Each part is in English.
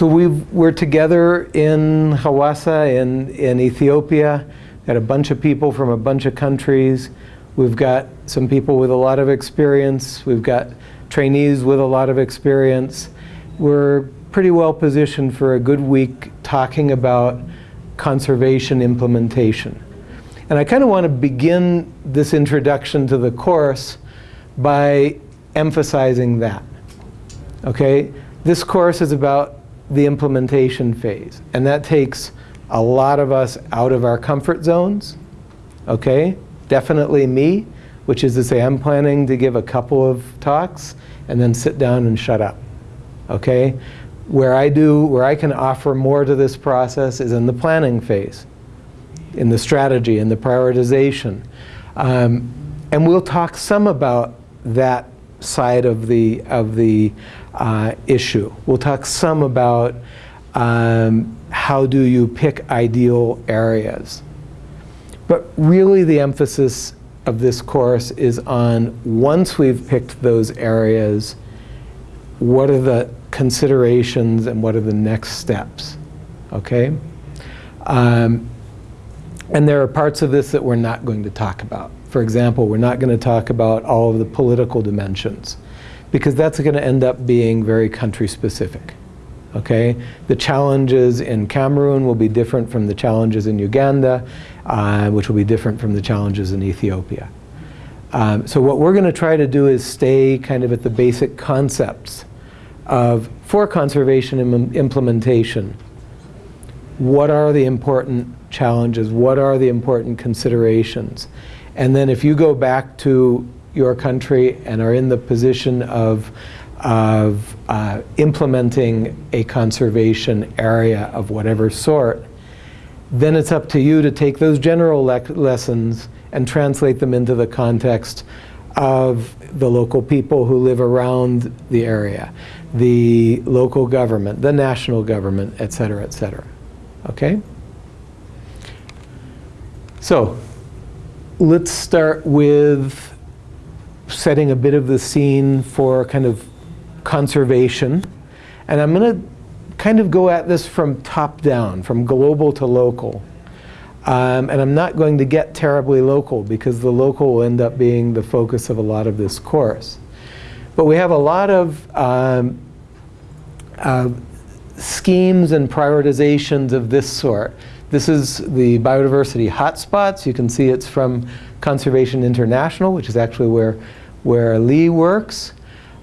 so we we're together in Hawassa in, in Ethiopia. Got a bunch of people from a bunch of countries. We've got some people with a lot of experience. We've got trainees with a lot of experience. We're pretty well positioned for a good week talking about conservation implementation. And I kind of want to begin this introduction to the course by emphasizing that. Okay? This course is about the implementation phase. And that takes a lot of us out of our comfort zones. Okay? Definitely me, which is to say I'm planning to give a couple of talks and then sit down and shut up. Okay? Where I do, where I can offer more to this process is in the planning phase, in the strategy, in the prioritization. Um, and we'll talk some about that side of the, of the uh, issue. We'll talk some about um, how do you pick ideal areas. But really the emphasis of this course is on once we've picked those areas, what are the considerations and what are the next steps, okay? Um, and there are parts of this that we're not going to talk about. For example, we're not going to talk about all of the political dimensions because that's going to end up being very country specific. Okay? The challenges in Cameroon will be different from the challenges in Uganda, uh, which will be different from the challenges in Ethiopia. Um, so what we're going to try to do is stay kind of at the basic concepts of, for conservation Im implementation, what are the important challenges? What are the important considerations? And then if you go back to your country and are in the position of, of uh, implementing a conservation area of whatever sort, then it's up to you to take those general le lessons and translate them into the context of the local people who live around the area, the local government, the national government, et cetera, et cetera. Okay? So, let's start with setting a bit of the scene for kind of conservation. And I'm going to kind of go at this from top down, from global to local. Um, and I'm not going to get terribly local because the local will end up being the focus of a lot of this course. But we have a lot of um, uh, schemes and prioritizations of this sort. This is the biodiversity hotspots. You can see it's from Conservation International, which is actually where, where Lee works.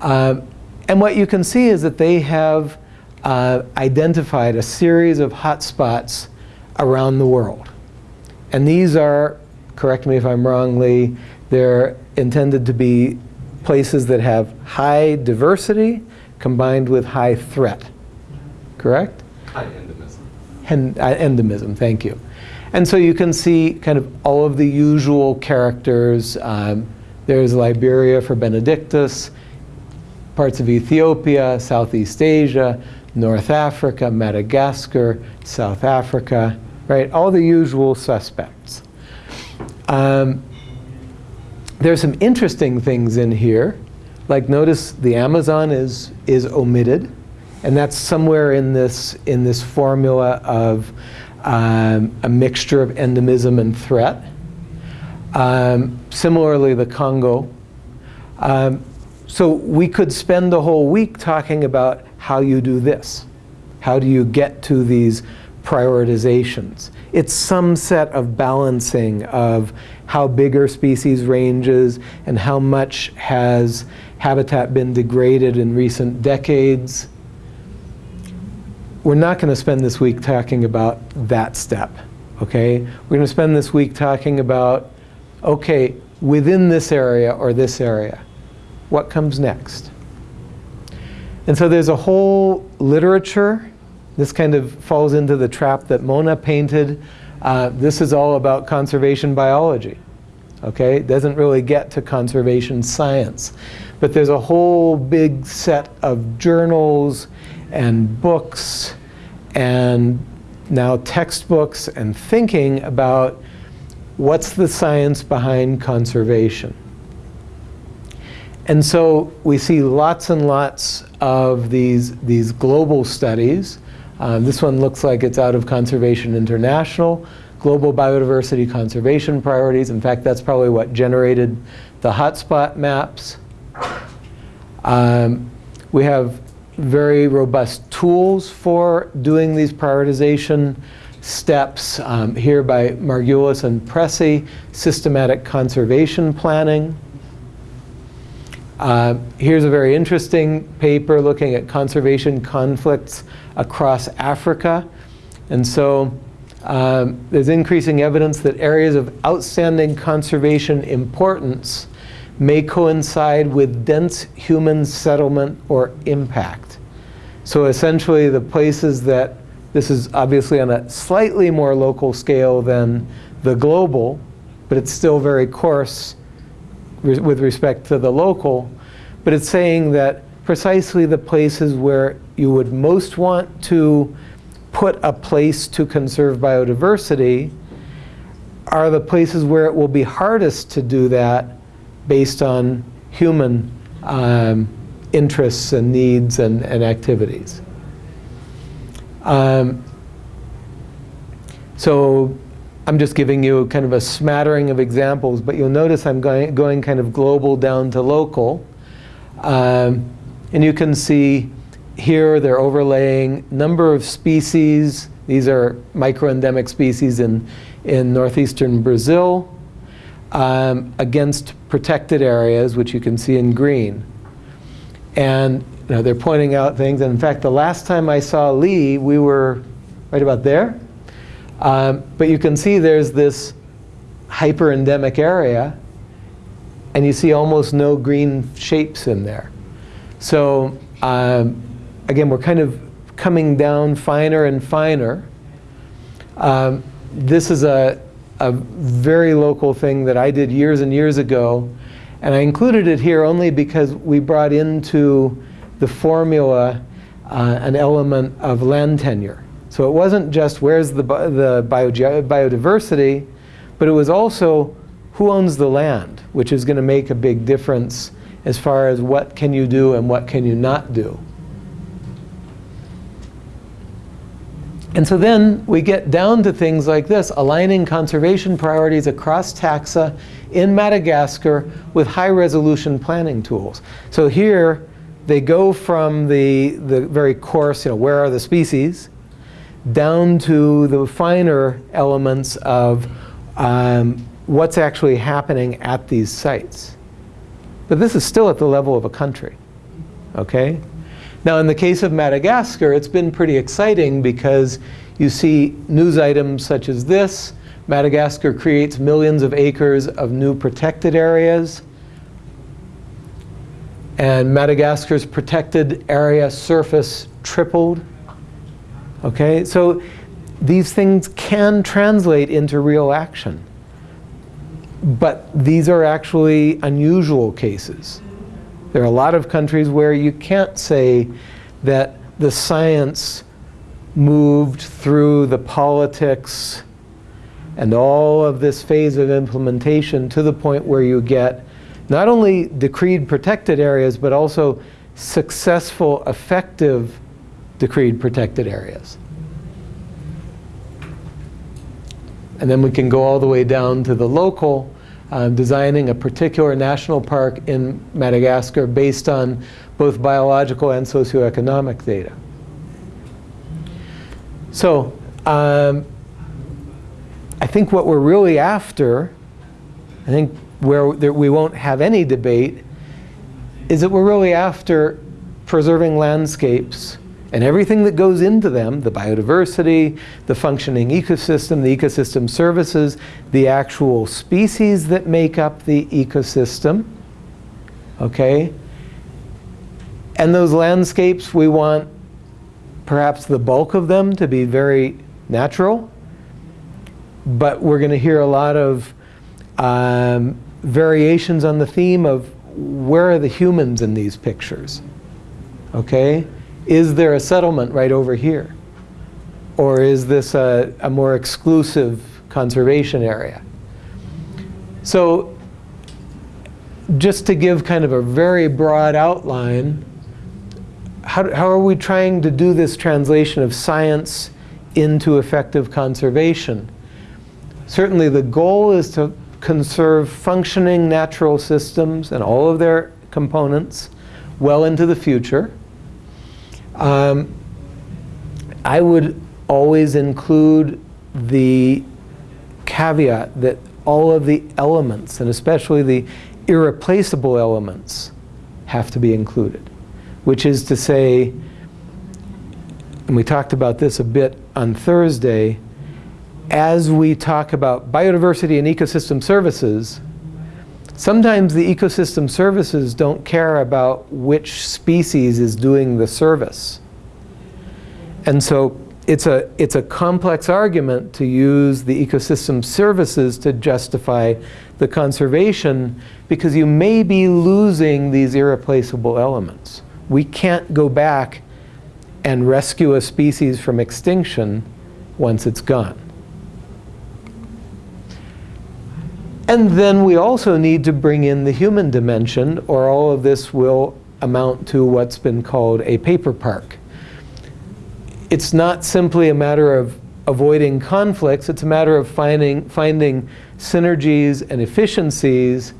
Uh, and what you can see is that they have uh, identified a series of hotspots around the world. And these are, correct me if I'm wrong, Lee, they're intended to be places that have high diversity combined with high threat. Correct? High endemism. Uh, endemism, thank you. And so you can see kind of all of the usual characters. Um, there's Liberia for Benedictus, parts of Ethiopia, Southeast Asia, North Africa, Madagascar, South Africa, right? All the usual suspects. Um, there's some interesting things in here. Like notice the Amazon is, is omitted. And that's somewhere in this, in this formula of um, a mixture of endemism and threat. Um, similarly, the Congo. Um, so we could spend the whole week talking about how you do this. How do you get to these prioritizations? It's some set of balancing of how big are species ranges and how much has habitat been degraded in recent decades. We're not going to spend this week talking about that step, okay? We're going to spend this week talking about, okay, within this area or this area, what comes next? And so there's a whole literature. This kind of falls into the trap that Mona painted. Uh, this is all about conservation biology. Okay, it doesn't really get to conservation science. But there's a whole big set of journals and books and now textbooks and thinking about what's the science behind conservation. And so we see lots and lots of these, these global studies. Um, this one looks like it's out of Conservation International, Global Biodiversity Conservation Priorities. In fact, that's probably what generated the hotspot maps. Um, we have very robust tools for doing these prioritization steps um, here by Margules and Pressey, systematic conservation planning. Uh, here's a very interesting paper looking at conservation conflicts across Africa. And so um, there's increasing evidence that areas of outstanding conservation importance may coincide with dense human settlement or impact. So essentially the places that, this is obviously on a slightly more local scale than the global, but it's still very coarse with respect to the local, but it's saying that precisely the places where you would most want to put a place to conserve biodiversity are the places where it will be hardest to do that based on human um, interests and needs and, and activities. Um, so I'm just giving you kind of a smattering of examples, but you'll notice I'm going, going kind of global down to local. Um, and you can see here they're overlaying number of species. These are microendemic species in, in northeastern Brazil um, against protected areas, which you can see in green. And you know, they're pointing out things. And in fact, the last time I saw Lee, we were right about there. Um, but you can see there's this hyper-endemic area, and you see almost no green shapes in there. So um, again, we're kind of coming down finer and finer. Um, this is a, a very local thing that I did years and years ago. And I included it here only because we brought into the formula uh, an element of land tenure. So it wasn't just where's the, the bio biodiversity, but it was also who owns the land, which is going to make a big difference as far as what can you do and what can you not do. And so then we get down to things like this, aligning conservation priorities across taxa in Madagascar with high resolution planning tools. So here they go from the, the very coarse, you know, where are the species, down to the finer elements of um, what's actually happening at these sites. But this is still at the level of a country, okay? Now in the case of Madagascar, it's been pretty exciting because you see news items such as this. Madagascar creates millions of acres of new protected areas. And Madagascar's protected area surface tripled. Okay, so these things can translate into real action. But these are actually unusual cases. There are a lot of countries where you can't say that the science moved through the politics and all of this phase of implementation to the point where you get not only decreed protected areas, but also successful, effective decreed protected areas. And then we can go all the way down to the local uh, designing a particular national park in Madagascar based on both biological and socioeconomic data. So um, I think what we're really after, I think where we won't have any debate, is that we're really after preserving landscapes and everything that goes into them, the biodiversity, the functioning ecosystem, the ecosystem services, the actual species that make up the ecosystem, okay? And those landscapes, we want perhaps the bulk of them to be very natural, but we're going to hear a lot of um, variations on the theme of where are the humans in these pictures, okay? Is there a settlement right over here? Or is this a, a more exclusive conservation area? So just to give kind of a very broad outline, how, how are we trying to do this translation of science into effective conservation? Certainly the goal is to conserve functioning natural systems and all of their components well into the future. Um, I would always include the caveat that all of the elements, and especially the irreplaceable elements, have to be included. Which is to say, and we talked about this a bit on Thursday, as we talk about biodiversity and ecosystem services, sometimes the ecosystem services don't care about which species is doing the service. And so it's a, it's a complex argument to use the ecosystem services to justify the conservation because you may be losing these irreplaceable elements. We can't go back and rescue a species from extinction once it's gone. And then we also need to bring in the human dimension or all of this will amount to what's been called a paper park it's not simply a matter of avoiding conflicts, it's a matter of finding, finding synergies and efficiencies.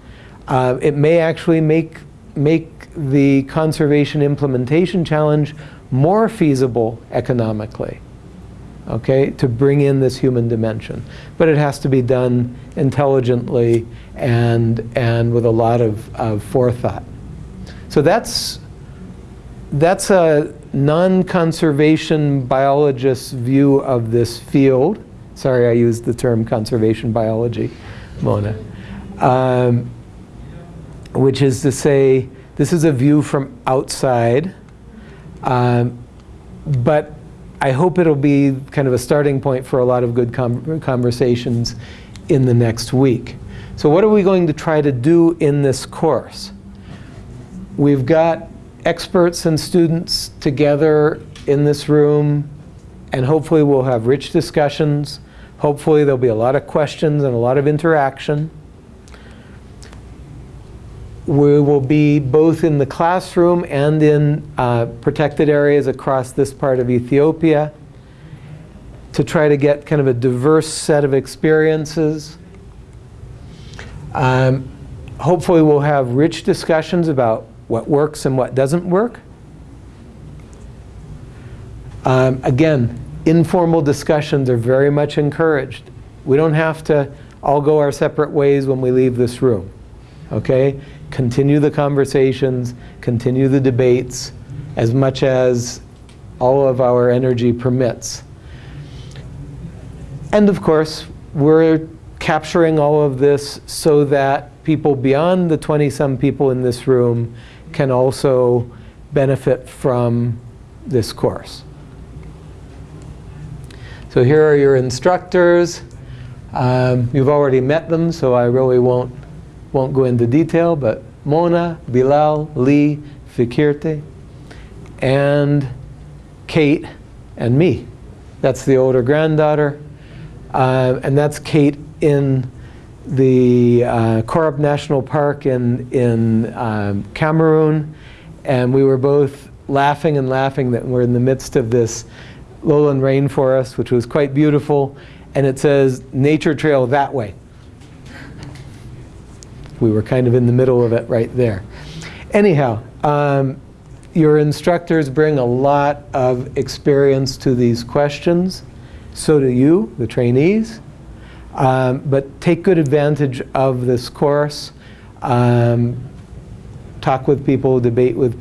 Uh, it may actually make, make the conservation implementation challenge more feasible economically, okay, to bring in this human dimension. But it has to be done intelligently and, and with a lot of, of forethought. So that's, that's a, non-conservation biologist's view of this field, sorry I used the term conservation biology, Mona, um, which is to say this is a view from outside, um, but I hope it'll be kind of a starting point for a lot of good conversations in the next week. So what are we going to try to do in this course? We've got experts and students together in this room and hopefully we'll have rich discussions. Hopefully there'll be a lot of questions and a lot of interaction. We will be both in the classroom and in uh, protected areas across this part of Ethiopia to try to get kind of a diverse set of experiences. Um, hopefully we'll have rich discussions about what works and what doesn't work. Um, again, informal discussions are very much encouraged. We don't have to all go our separate ways when we leave this room. Okay? Continue the conversations, continue the debates as much as all of our energy permits. And of course, we're capturing all of this so that people beyond the 20-some people in this room can also benefit from this course. So here are your instructors. Um, you've already met them, so I really won't, won't go into detail, but Mona, Bilal, Lee, Fikirte, and Kate, and me. That's the older granddaughter. Uh, and that's Kate in the uh, Korup National Park in, in um, Cameroon, and we were both laughing and laughing that we're in the midst of this lowland rainforest, which was quite beautiful, and it says, nature trail that way. We were kind of in the middle of it right there. Anyhow, um, your instructors bring a lot of experience to these questions. So do you, the trainees. Um, but take good advantage of this course. Um, talk with people, debate with